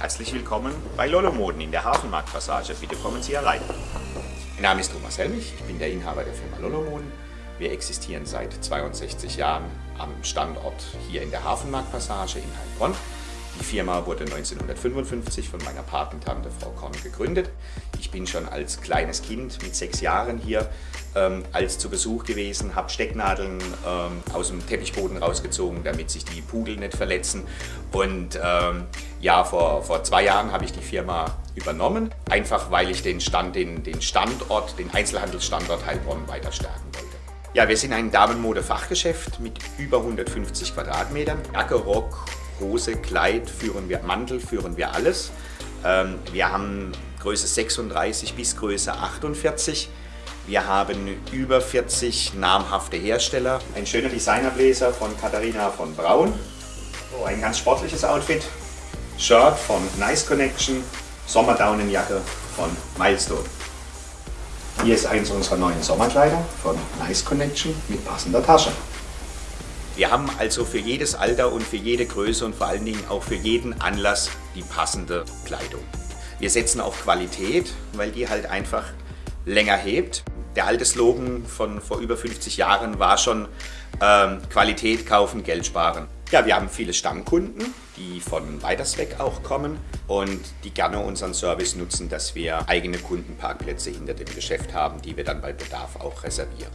Herzlich willkommen bei Lolo Moden in der Hafenmarktpassage. Bitte kommen Sie herein. Mein Name ist Thomas Helmich, ich bin der Inhaber der Firma Lolo Moden. Wir existieren seit 62 Jahren am Standort hier in der Hafenmarktpassage in Heilbronn. Die Firma wurde 1955 von meiner Patentante Frau Korn gegründet. Ich bin schon als kleines Kind mit sechs Jahren hier ähm, als zu Besuch gewesen, habe Stecknadeln ähm, aus dem Teppichboden rausgezogen, damit sich die Pudel nicht verletzen. Und ähm, ja, vor, vor zwei Jahren habe ich die Firma übernommen, einfach weil ich den, Stand, den, den Standort, den Einzelhandelsstandort Heilbronn weiter stärken wollte. Ja, wir sind ein Damenmode-Fachgeschäft mit über 150 Quadratmetern. Jacke, Rock, Hose, Kleid führen wir, Mantel führen wir alles. Ähm, wir haben Größe 36 bis Größe 48. Wir haben über 40 namhafte Hersteller. Ein schöner Designerbläser von Katharina von Braun. Oh, ein ganz sportliches Outfit. Shirt von Nice Connection. Sommerdaunenjacke von Milestone. Hier ist eins unserer neuen Sommerkleider von Nice Connection mit passender Tasche. Wir haben also für jedes Alter und für jede Größe und vor allen Dingen auch für jeden Anlass die passende Kleidung. Wir setzen auf Qualität, weil die halt einfach länger hebt. Der alte Slogan von vor über 50 Jahren war schon ähm, Qualität kaufen, Geld sparen. Ja, wir haben viele Stammkunden, die von weiters weg auch kommen und die gerne unseren Service nutzen, dass wir eigene Kundenparkplätze hinter dem Geschäft haben, die wir dann bei Bedarf auch reservieren.